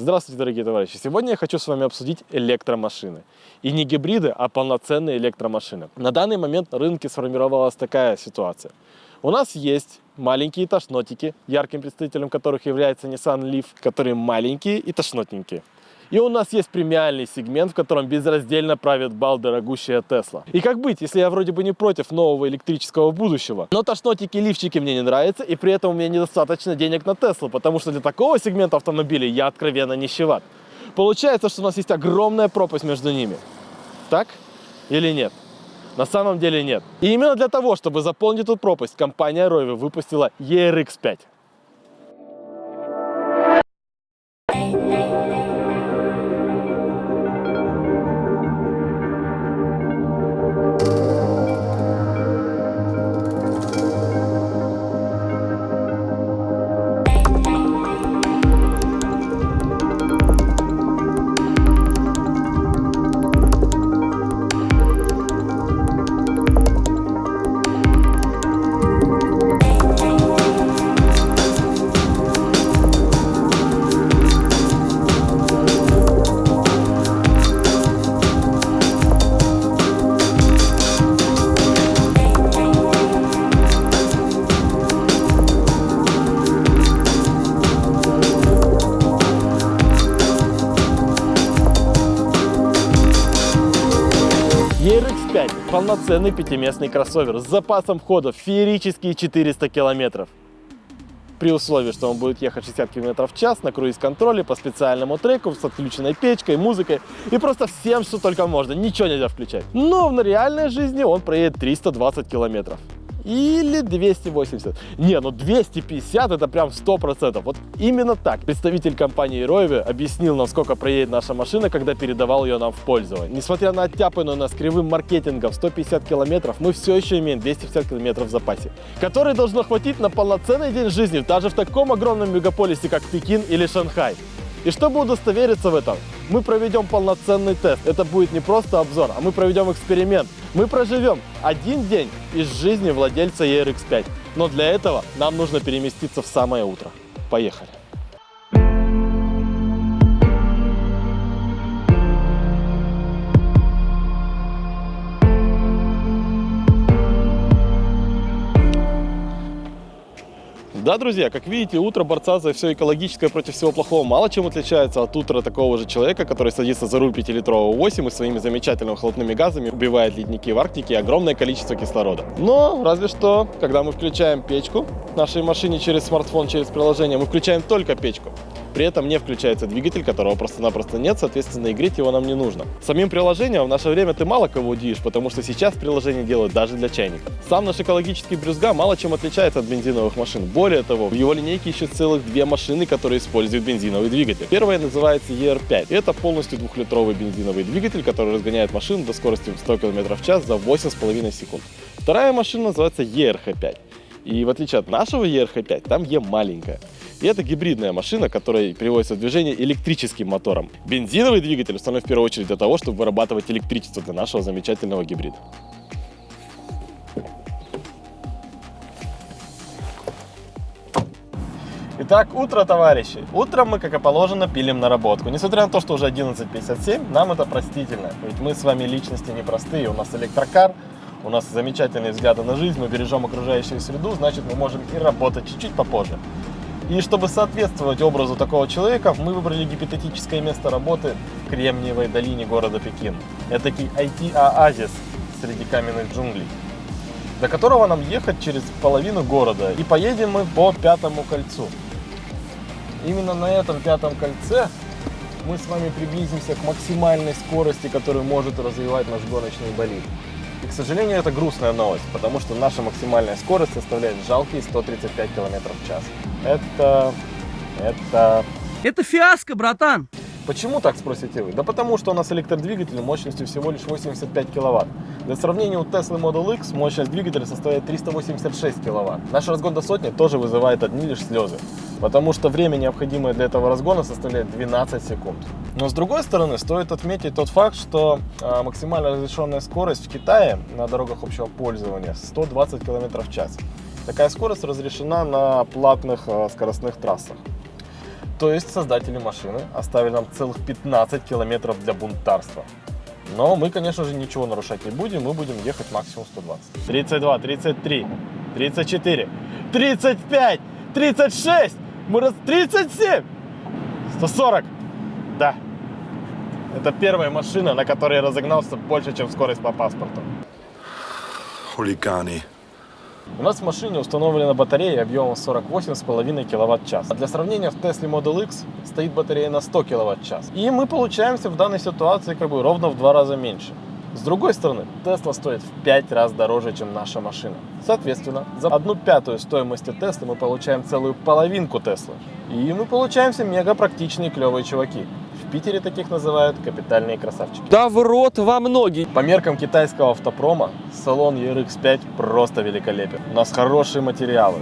Здравствуйте, дорогие товарищи! Сегодня я хочу с вами обсудить электромашины. И не гибриды, а полноценные электромашины. На данный момент на рынке сформировалась такая ситуация. У нас есть маленькие тошнотики, ярким представителем которых является Nissan Leaf, которые маленькие и тошнотненькие. И у нас есть премиальный сегмент, в котором безраздельно правит бал дорогущая Тесла. И как быть, если я вроде бы не против нового электрического будущего, но тошнотики лифчики мне не нравятся, и при этом у меня недостаточно денег на Теслу, потому что для такого сегмента автомобилей я откровенно нищеват. Получается, что у нас есть огромная пропасть между ними. Так или нет? На самом деле нет. И именно для того, чтобы заполнить эту пропасть, компания Rovi выпустила ERX5. Полноценный пятиместный кроссовер с запасом хода феерические 400 километров. При условии, что он будет ехать 60 км в час на круиз-контроле по специальному треку с отключенной печкой, музыкой и просто всем, что только можно, ничего нельзя включать. Но в реальной жизни он проедет 320 километров или 280. Не, ну 250 это прям 100%. Вот именно так. Представитель компании Roevi объяснил нам, сколько проедет наша машина, когда передавал ее нам в пользование. Несмотря на оттяпанную нас кривым маркетингом 150 километров, мы все еще имеем 250 километров в запасе, который должно хватить на полноценный день жизни даже в таком огромном мегаполисе, как Пекин или Шанхай. И чтобы удостовериться в этом, мы проведем полноценный тест. Это будет не просто обзор, а мы проведем эксперимент. Мы проживем один день из жизни владельца ERX5. Но для этого нам нужно переместиться в самое утро. Поехали! Да, друзья, как видите, утро борца за все экологическое против всего плохого мало чем отличается от утра такого же человека, который садится за руль 5-литрового 8 и своими замечательными холодными газами убивает ледники в Арктике огромное количество кислорода. Но, разве что, когда мы включаем печку в нашей машине через смартфон, через приложение, мы включаем только печку. При этом не включается двигатель, которого просто-напросто нет, соответственно, и греть его нам не нужно. Самим приложением в наше время ты мало кого удивишь, потому что сейчас приложение делают даже для чайников. Сам наш экологический брюзга мало чем отличается от бензиновых машин. Более того, в его линейке еще целых две машины, которые используют бензиновый двигатель. Первая называется ER5. Это полностью двухлитровый бензиновый двигатель, который разгоняет машину до скорости 100 км в час за 8,5 секунд. Вторая машина называется ERH5. И в отличие от нашего ERH5, там E маленькая. И это гибридная машина, которая приводится в движение электрическим мотором. Бензиновый двигатель установлен в первую очередь для того, чтобы вырабатывать электричество для нашего замечательного гибрида. Итак, утро, товарищи. Утром мы, как и положено, пилим наработку. Несмотря на то, что уже 11.57, нам это простительно. Ведь мы с вами личности непростые. У нас электрокар, у нас замечательные взгляды на жизнь, мы бережем окружающую среду, значит, мы можем и работать чуть-чуть попозже. И чтобы соответствовать образу такого человека, мы выбрали гипотетическое место работы в Кремниевой долине города Пекин. Это IT-оазис среди каменных джунглей, до которого нам ехать через половину города. И поедем мы по Пятому кольцу. Именно на этом Пятом кольце мы с вами приблизимся к максимальной скорости, которую может развивать наш гоночный болид. И, к сожалению, это грустная новость, потому что наша максимальная скорость составляет жалкие 135 км в час. Это... это... Это фиаско, братан! Почему так, спросите вы? Да потому что у нас электродвигатель мощностью всего лишь 85 киловатт. Для сравнения, у Tesla Model X мощность двигателя составляет 386 киловатт. Наш разгон до сотни тоже вызывает одни лишь слезы, потому что время, необходимое для этого разгона, составляет 12 секунд. Но с другой стороны, стоит отметить тот факт, что э, максимально разрешенная скорость в Китае на дорогах общего пользования 120 км в час. Такая скорость разрешена на платных э, скоростных трассах. То есть создатели машины оставили нам целых 15 километров для бунтарства. Но мы, конечно же, ничего нарушать не будем, мы будем ехать максимум 120. 32, 33, 34, 35, 36, мы раз 37, 140. Да. Это первая машина, на которой я разогнался больше, чем скорость по паспорту. хулиганы. У нас в машине установлена батарея объемом 48,5 кВт-час. А для сравнения в Tesla Model X стоит батарея на 100 кВт-час. И мы получаемся в данной ситуации как бы ровно в два раза меньше. С другой стороны, Tesla стоит в 5 раз дороже, чем наша машина. Соответственно, за одну пятую стоимости Tesla мы получаем целую половинку Tesla. И мы получаемся мега практичные клевые чуваки. В Питере таких называют капитальные красавчики. Да в рот во многие. По меркам китайского автопрома, салон ERX5 просто великолепен. У нас хорошие материалы.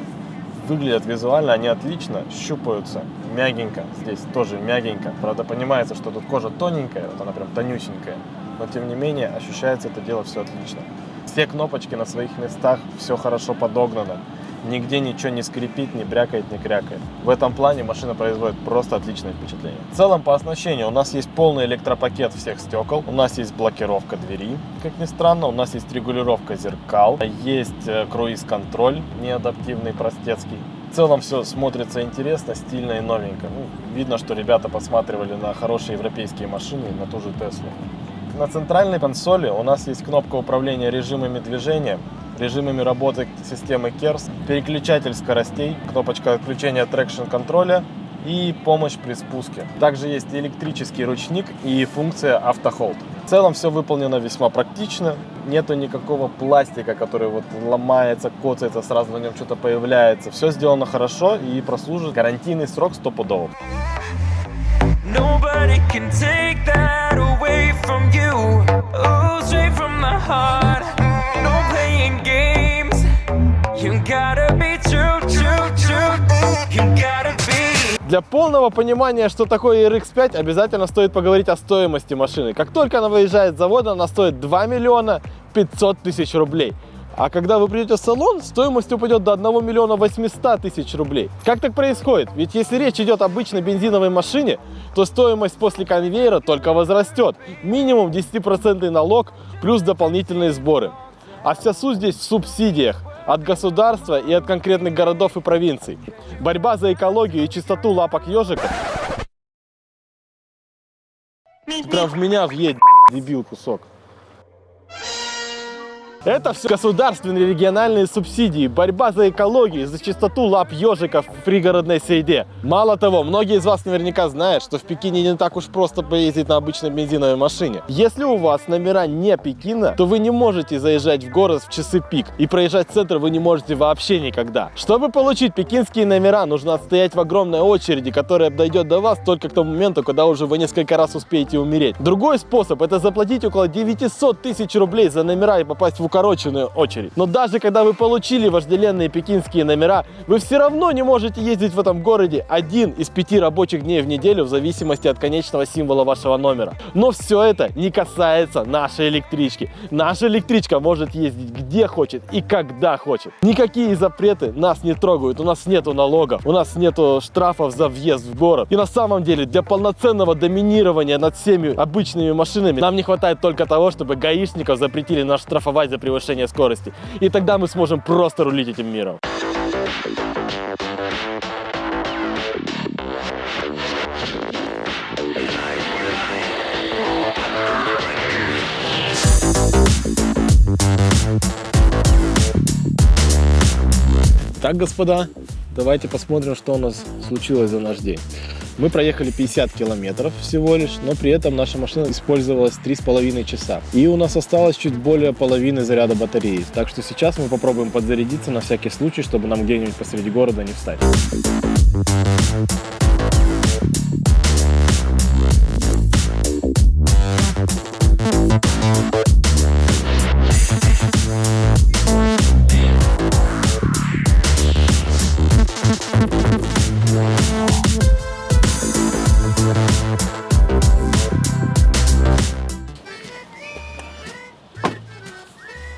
Выглядят визуально они отлично, щупаются мягенько. Здесь тоже мягенько. Правда, понимается, что тут кожа тоненькая, вот она прям тонюсенькая. Но тем не менее, ощущается это дело все отлично. Все кнопочки на своих местах, все хорошо подогнано. Нигде ничего не скрипит, не брякает, не крякает. В этом плане машина производит просто отличное впечатление. В целом по оснащению у нас есть полный электропакет всех стекол, у нас есть блокировка двери, как ни странно, у нас есть регулировка зеркал, есть э, круиз-контроль неадаптивный, простецкий. В целом все смотрится интересно, стильно и новенько. Ну, видно, что ребята посматривали на хорошие европейские машины и на ту же Теслу. На центральной консоли у нас есть кнопка управления режимами движения, режимами работы системы KERS, переключатель скоростей, кнопочка отключения traction контроля и помощь при спуске. Также есть электрический ручник и функция auto hold. В целом все выполнено весьма практично, нету никакого пластика, который вот ломается, коцается, сразу на нем что-то появляется. Все сделано хорошо и прослужит гарантийный срок стопудово. Nobody can take that away from you. Oh, straight from the heart. No playing games. You gotta be true, true, true. You gotta be. Для полного понимания, что такое RX-5, обязательно стоит поговорить о стоимости машины. Как только она выезжает с завода, она стоит 2 миллиона 500 тысяч рублей. А когда вы придете в салон, стоимость упадет до 1 миллиона 800 тысяч рублей. Как так происходит? Ведь если речь идет об обычной бензиновой машине, то стоимость после конвейера только возрастет. Минимум 10% налог плюс дополнительные сборы. А вся суть здесь в субсидиях от государства и от конкретных городов и провинций. Борьба за экологию и чистоту лапок ежика. Прям в меня въедет, дебил кусок. Это все государственные региональные субсидии, борьба за экологию, за чистоту лап ежиков в пригородной среде. Мало того, многие из вас наверняка знают, что в Пекине не так уж просто поездить на обычной бензиновой машине. Если у вас номера не Пекина, то вы не можете заезжать в город в часы пик. И проезжать центр вы не можете вообще никогда. Чтобы получить пекинские номера, нужно отстоять в огромной очереди, которая дойдет до вас только к тому моменту, когда уже вы несколько раз успеете умереть. Другой способ это заплатить около 900 тысяч рублей за номера и попасть в укороченную очередь. Но даже когда вы получили вожделенные пекинские номера, вы все равно не можете ездить в этом городе один из пяти рабочих дней в неделю в зависимости от конечного символа вашего номера. Но все это не касается нашей электрички. Наша электричка может ездить где хочет и когда хочет. Никакие запреты нас не трогают. У нас нету налогов, у нас нету штрафов за въезд в город. И на самом деле для полноценного доминирования над всеми обычными машинами нам не хватает только того, чтобы гаишников запретили нас штрафовать за превышение скорости. И тогда мы сможем просто рулить этим миром. Так, господа, давайте посмотрим, что у нас случилось за наш день. Мы проехали 50 километров всего лишь, но при этом наша машина использовалась 3,5 часа. И у нас осталось чуть более половины заряда батареи. Так что сейчас мы попробуем подзарядиться на всякий случай, чтобы нам где-нибудь посреди города не встать.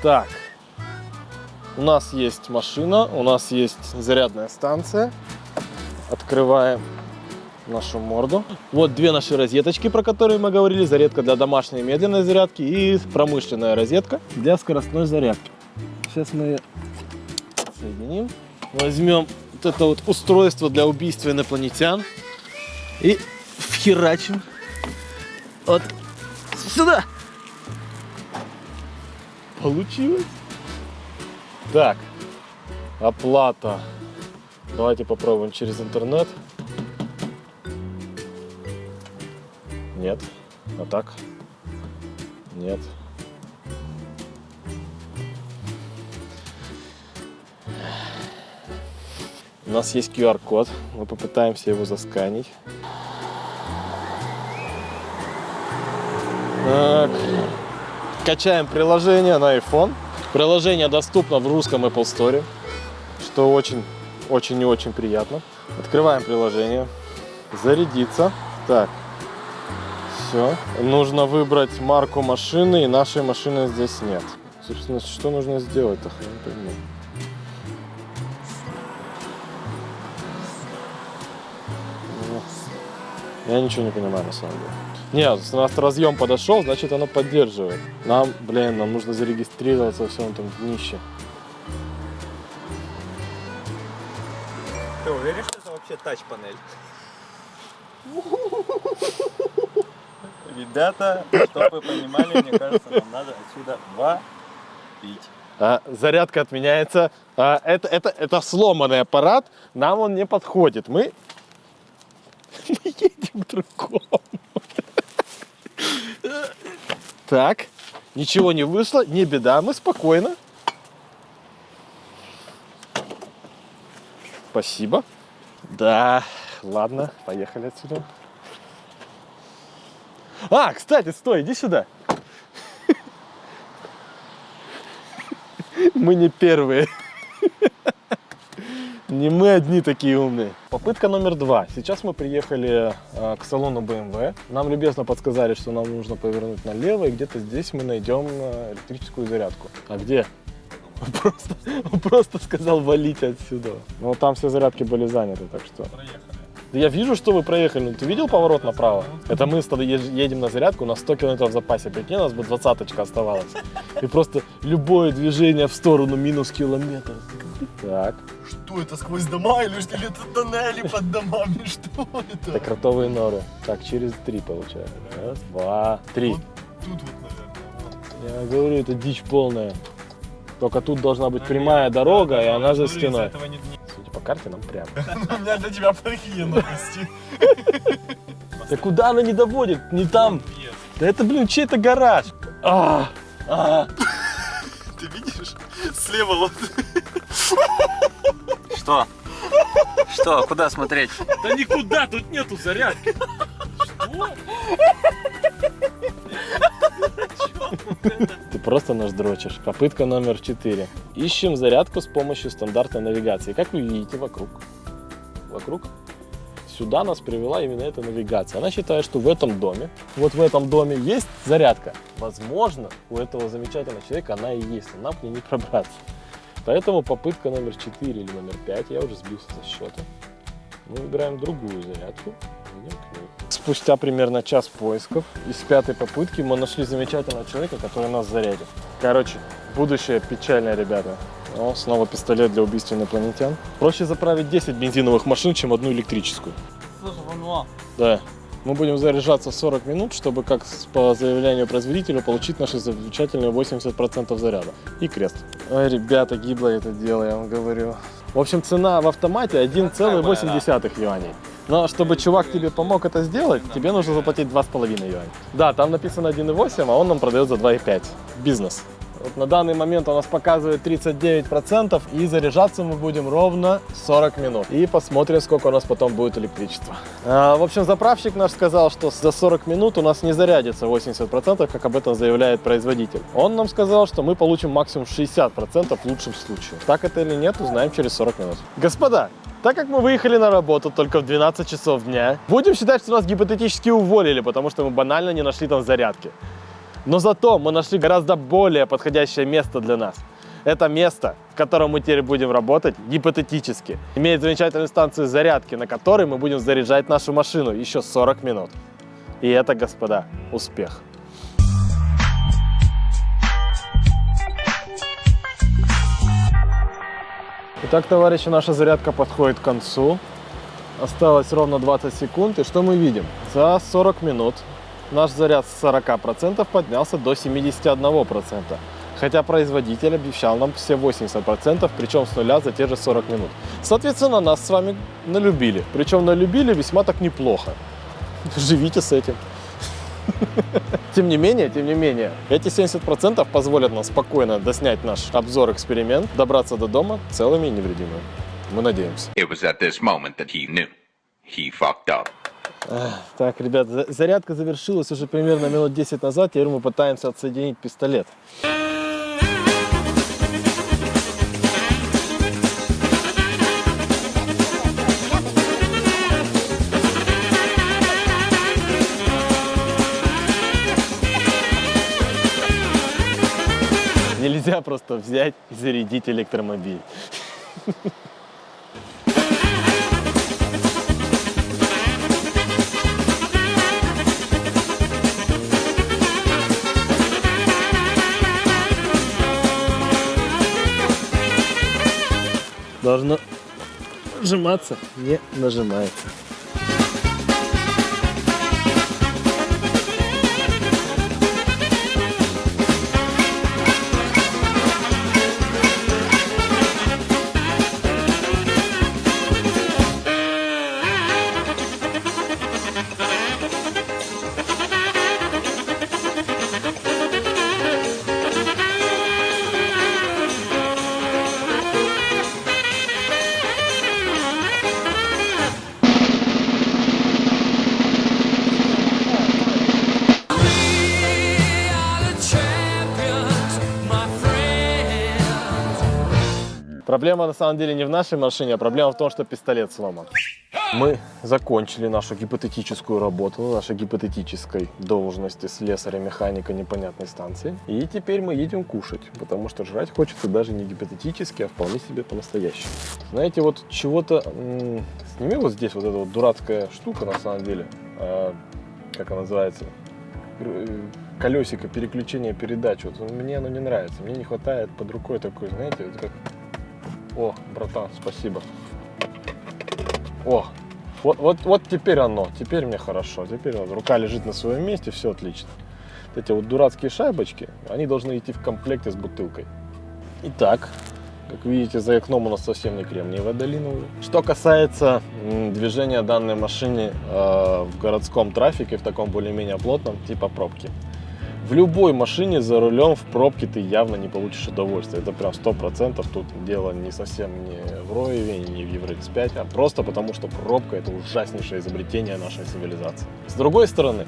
Так, у нас есть машина, у нас есть зарядная станция. Открываем нашу морду. Вот две наши розеточки, про которые мы говорили. Зарядка для домашней медленной зарядки и промышленная розетка для скоростной зарядки. Сейчас мы ее соединим. Возьмем вот это вот устройство для убийства инопланетян и вхерачим вот сюда. Получилось. Так, оплата. Давайте попробуем через интернет. Нет. А так? Нет. У нас есть QR-код. Мы попытаемся его засканить. Так. Качаем приложение на iPhone. Приложение доступно в русском Apple Store, что очень, очень и очень приятно. Открываем приложение. Зарядиться. Так. Все. Нужно выбрать марку машины, и нашей машины здесь нет. Собственно, что нужно сделать-то? Не понимаю. Ну, Я ничего не понимаю на самом деле. Нет, у нас разъем подошел, значит оно поддерживает. Нам, блин, нам нужно зарегистрироваться во всем этом днище. Ты уверен, что это вообще тач-панель? Ребята, чтобы вы понимали, мне кажется, нам надо отсюда валить. А, зарядка отменяется. А, это, это, это сломанный аппарат, нам он не подходит. Мы, мы едем к другому. Так, ничего не вышло, не беда, мы спокойно. Спасибо. Да, ладно, поехали отсюда. А, кстати, стой, иди сюда. Мы не первые. Не мы одни такие умные. Попытка номер два. Сейчас мы приехали э, к салону BMW. Нам любезно подсказали, что нам нужно повернуть налево, и где-то здесь мы найдем э, электрическую зарядку. А где? Просто, просто сказал валить отсюда. Но там все зарядки были заняты, так что... Да я вижу, что вы проехали. Ну, ты видел поворот направо? Это мы едем на зарядку, у нас 100 километров в запасе. Прикинь, у нас бы двадцаточка оставалась. И просто любое движение в сторону минус километр. Так, Что это, сквозь дома или что? Или это тоннели под домами? Что это? это кротовые норы. Так, через три получается. Раз, два, три. Вот тут вот, наверное. Я говорю, это дичь полная. Только тут должна быть прямая дорога, и она за стеной. По карте, нам прямо. У меня для тебя плохие новости. Да куда она не доводит? Не там. Да это, блин, чей-то гараж. А, а. Ты видишь? Слева вот. Что? Что? Куда смотреть? Да никуда, тут нету зарядки. Ты просто нас дрочишь. Попытка номер 4. Ищем зарядку с помощью стандартной навигации. Как вы видите, вокруг. Вокруг. Сюда нас привела именно эта навигация. Она считает, что в этом доме, вот в этом доме есть зарядка. Возможно, у этого замечательного человека она и есть, нам к ней не пробраться. Поэтому попытка номер 4 или номер 5, я уже сбился со счета. Мы выбираем другую зарядку. Спустя примерно час поисков из пятой попытки мы нашли замечательного человека, который нас зарядит. Короче, будущее печальное, ребята. О, снова пистолет для убийства инопланетян. Проще заправить 10 бензиновых машин, чем одну электрическую. Да. Мы будем заряжаться 40 минут, чтобы, как по заявлению производителя, получить наши замечательные 80% заряда. И крест. Ой, ребята, гибло это дело, я вам говорю. В общем, цена в автомате 1,8 юаней. Но чтобы чувак тебе помог это сделать, тебе нужно заплатить 2,5 юаня. Да, там написано 1,8, а он нам продает за 2,5. Бизнес. Вот на данный момент у нас показывает 39% и заряжаться мы будем ровно 40 минут. И посмотрим, сколько у нас потом будет электричества. А, в общем, заправщик наш сказал, что за 40 минут у нас не зарядится 80%, как об этом заявляет производитель. Он нам сказал, что мы получим максимум 60% в лучшем случае. Так это или нет, узнаем через 40 минут. Господа, так как мы выехали на работу только в 12 часов дня, будем считать, что нас гипотетически уволили, потому что мы банально не нашли там зарядки. Но зато мы нашли гораздо более подходящее место для нас. Это место, в котором мы теперь будем работать гипотетически, имеет замечательную станцию зарядки, на которой мы будем заряжать нашу машину еще 40 минут. И это, господа, успех. Итак, товарищи, наша зарядка подходит к концу. Осталось ровно 20 секунд. И что мы видим? За 40 минут наш заряд с 40% поднялся до 71%. Хотя производитель обещал нам все 80%, причем с нуля за те же 40 минут. Соответственно, нас с вами налюбили. Причем налюбили весьма так неплохо. Живите с этим. Тем не менее, тем не менее, эти 70% позволят нам спокойно доснять наш обзор-эксперимент, добраться до дома целыми и невредимыми. Мы надеемся. Так, ребят, за- зарядка завершилась уже примерно минут 10 назад. Теперь мы пытаемся отсоединить пистолет. Нельзя просто взять и зарядить электромобиль. Должно нажиматься, не нажимается. Проблема на самом деле не в нашей машине, а проблема в том, что пистолет сломан. Мы закончили нашу гипотетическую работу на нашей гипотетической должности слесаря-механика непонятной станции. И теперь мы едем кушать, потому что жрать хочется даже не гипотетически, а вполне себе по-настоящему. Знаете, вот чего-то... Сними вот здесь вот эта вот дурацкая штука на самом деле. А, как она называется? Э, Колесико переключения передач. Вот мне оно не нравится. Мне не хватает под рукой такой, знаете, вот как о, братан, спасибо. О, вот, вот, вот теперь оно, теперь мне хорошо, теперь вот рука лежит на своем месте, все отлично. Вот эти вот дурацкие шайбочки, они должны идти в комплекте с бутылкой. Итак, как видите, за окном у нас совсем не кремниевая долина уже. Что касается движения данной машины э, в городском трафике, в таком более-менее плотном, типа пробки. В любой машине за рулем в пробке ты явно не получишь удовольствия. Это прям сто процентов. Тут дело не совсем не в Роеве, не в Евро X5, а просто потому, что пробка это ужаснейшее изобретение нашей цивилизации. С другой стороны,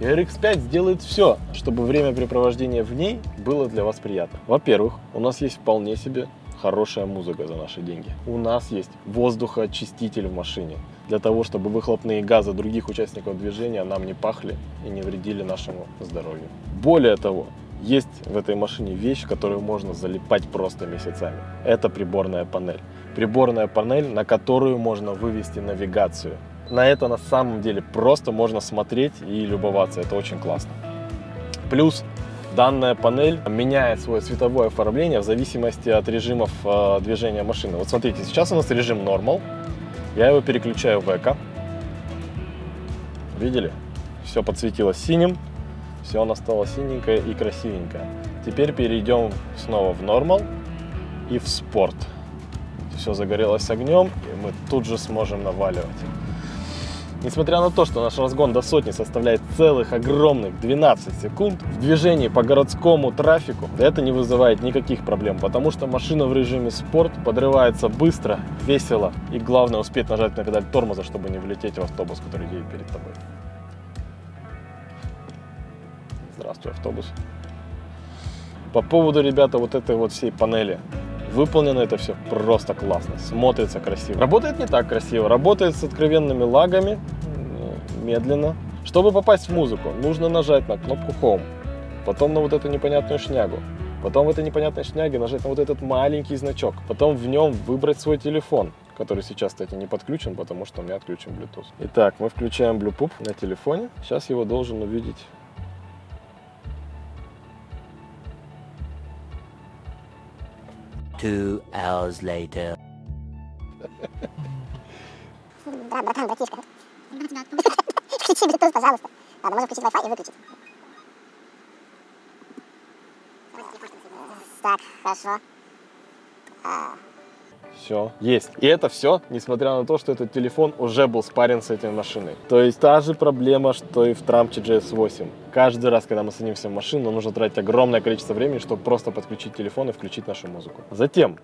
RX5 сделает все, чтобы времяпрепровождение в ней было для вас приятно. Во-первых, у нас есть вполне себе хорошая музыка за наши деньги. У нас есть воздухоочиститель в машине для того, чтобы выхлопные газы других участников движения нам не пахли и не вредили нашему здоровью. Более того, есть в этой машине вещь, которую можно залипать просто месяцами. Это приборная панель. Приборная панель, на которую можно вывести навигацию. На это на самом деле просто можно смотреть и любоваться. Это очень классно. Плюс данная панель меняет свое цветовое оформление в зависимости от режимов э, движения машины. Вот смотрите, сейчас у нас режим Normal. Я его переключаю в Эко. Видели? Все подсветилось синим. Все оно стало синенькое и красивенькое. Теперь перейдем снова в Normal и в Спорт. Все загорелось огнем, и мы тут же сможем наваливать. Несмотря на то, что наш разгон до сотни составляет целых огромных 12 секунд, в движении по городскому трафику это не вызывает никаких проблем, потому что машина в режиме спорт подрывается быстро, весело и главное успеть нажать на педаль тормоза, чтобы не влететь в автобус, который едет перед тобой. Здравствуй, автобус. По поводу, ребята, вот этой вот всей панели. Выполнено это все просто классно, смотрится красиво. Работает не так красиво, работает с откровенными лагами, медленно. Чтобы попасть в музыку, нужно нажать на кнопку Home, потом на вот эту непонятную шнягу. Потом в этой непонятной шняге нажать на вот этот маленький значок. Потом в нем выбрать свой телефон, который сейчас, кстати, не подключен, потому что у меня отключен Bluetooth. Итак, мы включаем Bluetooth на телефоне. Сейчас его должен увидеть Two hours later. Да, братан, братишка. Включи Bluetooth, пожалуйста. Ладно, можно включить Wi-Fi и выключить. Так, хорошо. Все, есть. И это все, несмотря на то, что этот телефон уже был спарен с этой машиной. То есть та же проблема, что и в Трампе GS8. Каждый раз, когда мы садимся в машину, нужно тратить огромное количество времени, чтобы просто подключить телефон и включить нашу музыку. Затем,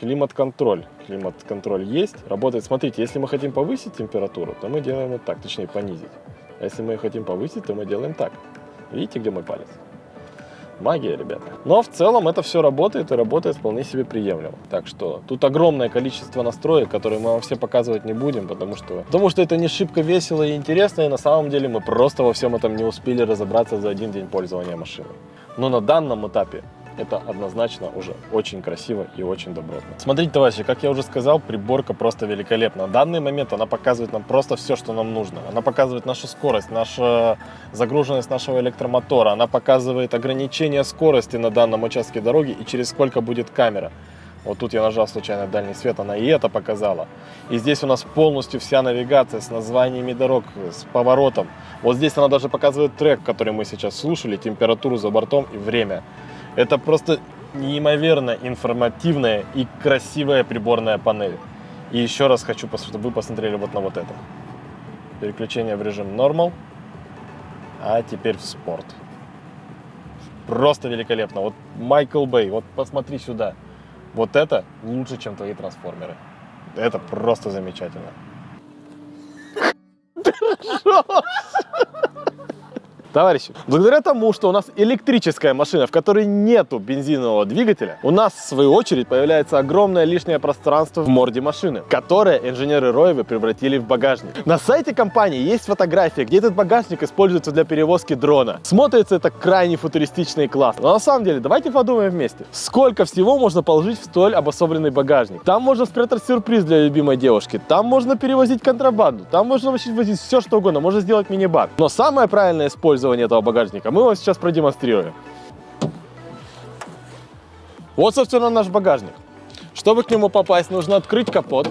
климат-контроль. Климат-контроль есть, работает. Смотрите, если мы хотим повысить температуру, то мы делаем вот так, точнее понизить. А если мы хотим повысить, то мы делаем так. Видите, где мой палец? Магия, ребята. Но в целом это все работает и работает вполне себе приемлемо. Так что тут огромное количество настроек, которые мы вам все показывать не будем, потому что, потому что это не шибко весело и интересно, и на самом деле мы просто во всем этом не успели разобраться за один день пользования машиной. Но на данном этапе это однозначно уже очень красиво и очень добротно. Смотрите, товарищи, как я уже сказал, приборка просто великолепна. На данный момент она показывает нам просто все, что нам нужно. Она показывает нашу скорость, нашу загруженность нашего электромотора, она показывает ограничение скорости на данном участке дороги и через сколько будет камера. Вот тут я нажал случайно дальний свет, она и это показала. И здесь у нас полностью вся навигация с названиями дорог, с поворотом. Вот здесь она даже показывает трек, который мы сейчас слушали, температуру за бортом и время. Это просто неимоверно информативная и красивая приборная панель. И еще раз хочу, чтобы вы посмотрели вот на вот это. Переключение в режим Normal, а теперь в спорт. Просто великолепно. Вот Майкл Бэй, вот посмотри сюда. Вот это лучше, чем твои трансформеры. Это просто замечательно. Товарищи, благодаря тому, что у нас электрическая машина, в которой нету бензинового двигателя, у нас, в свою очередь, появляется огромное лишнее пространство в морде машины, которое инженеры Роевы превратили в багажник. На сайте компании есть фотография, где этот багажник используется для перевозки дрона. Смотрится это крайне футуристично и классно. Но на самом деле, давайте подумаем вместе. Сколько всего можно положить в столь обособленный багажник? Там можно спрятать сюрприз для любимой девушки, там можно перевозить контрабанду, там можно вообще возить все, что угодно, можно сделать мини-бар. Но самое правильное использование этого багажника мы вам сейчас продемонстрируем. Вот, собственно, наш багажник. Чтобы к нему попасть, нужно открыть капот,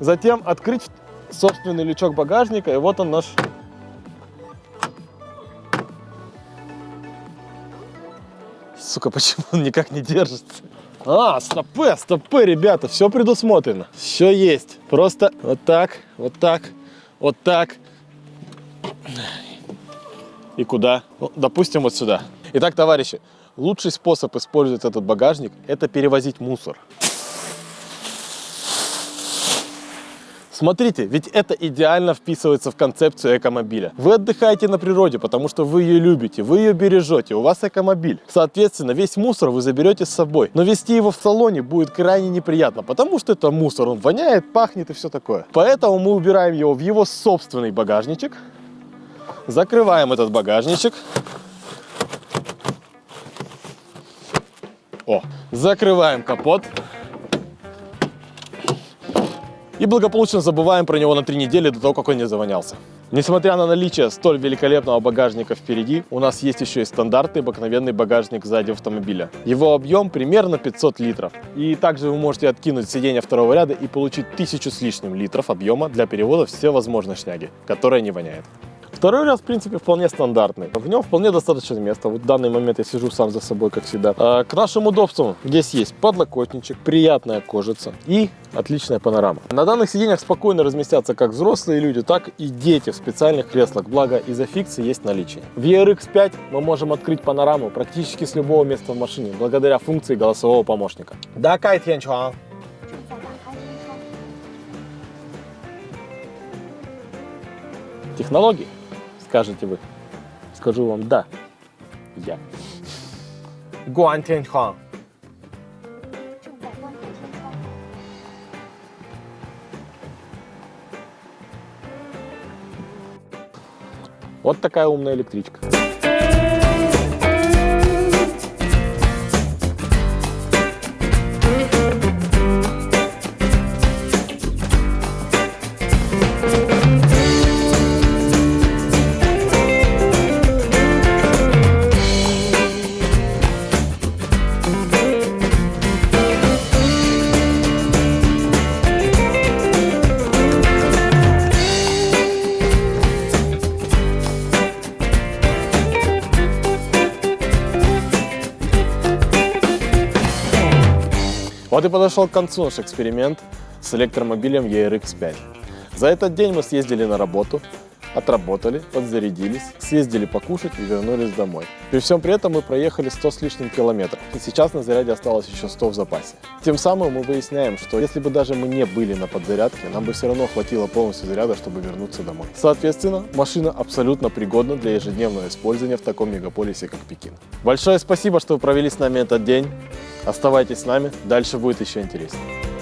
затем открыть собственный лючок багажника, и вот он наш Сука, почему он никак не держится? А, стопы, стопы, ребята, все предусмотрено. Все есть. Просто вот так, вот так, вот так. И куда? Ну, допустим, вот сюда. Итак, товарищи, лучший способ использовать этот багажник – это перевозить мусор. Смотрите, ведь это идеально вписывается в концепцию экомобиля. Вы отдыхаете на природе, потому что вы ее любите, вы ее бережете, у вас экомобиль. Соответственно, весь мусор вы заберете с собой. Но вести его в салоне будет крайне неприятно, потому что это мусор, он воняет, пахнет и все такое. Поэтому мы убираем его в его собственный багажничек, закрываем этот багажничек. О, закрываем капот. И благополучно забываем про него на три недели до того, как он не завонялся. Несмотря на наличие столь великолепного багажника впереди, у нас есть еще и стандартный обыкновенный багажник сзади автомобиля. Его объем примерно 500 литров. И также вы можете откинуть сиденье второго ряда и получить тысячу с лишним литров объема для перевода все возможной шняги, которая не воняет. Второй ряд, в принципе, вполне стандартный. В нем вполне достаточно места. Вот в данный момент я сижу сам за собой, как всегда. А, к нашим удобствам здесь есть подлокотничек, приятная кожица и отличная панорама. На данных сиденьях спокойно разместятся как взрослые люди, так и дети в специальных креслах, благо изофиксы есть наличие. В ERX 5 мы можем открыть панораму практически с любого места в машине, благодаря функции голосового помощника. Да, Кайт. Технологии скажете вы. Скажу вам да. Я. Гуан Тяньхан. Вот такая умная электричка. Вот и подошел к концу наш эксперимент с электромобилем ERX5. За этот день мы съездили на работу, отработали, подзарядились, съездили покушать и вернулись домой. При всем при этом мы проехали 100 с лишним километров, и сейчас на заряде осталось еще 100 в запасе. Тем самым мы выясняем, что если бы даже мы не были на подзарядке, нам бы все равно хватило полностью заряда, чтобы вернуться домой. Соответственно, машина абсолютно пригодна для ежедневного использования в таком мегаполисе, как Пекин. Большое спасибо, что вы провели с нами этот день. Оставайтесь с нами, дальше будет еще интереснее.